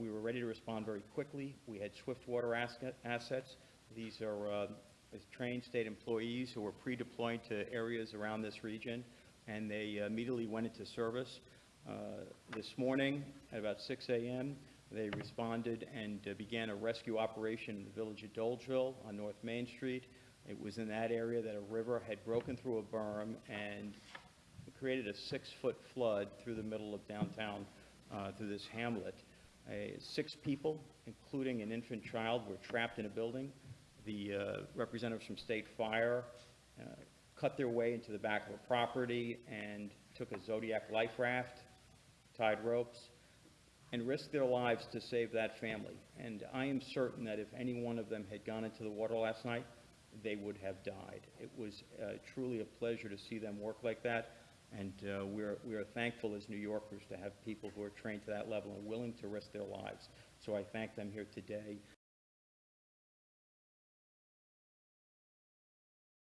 We were ready to respond very quickly. We had swift water assets. These are uh, trained state employees who were pre-deployed to areas around this region, and they immediately went into service. Uh, This morning, at about 6 a.m., they responded and uh, began a rescue operation in the village of Dolgeville on North Main Street. It was in that area that a river had broken through a berm and created a six-foot flood through the middle of downtown, uh, through this hamlet. Six people, including an infant child, were trapped in a building. The uh, representatives from State Fire uh, cut their way into the back of a property and took a Zodiac life raft, tied ropes, and risked their lives to save that family. And I am certain that if any one of them had gone into the water last night, they would have died. It was uh, truly a pleasure to see them work like that, and uh, we're, we are thankful as New Yorkers to have people who are trained to that level and willing to risk their lives. So I thank them here today.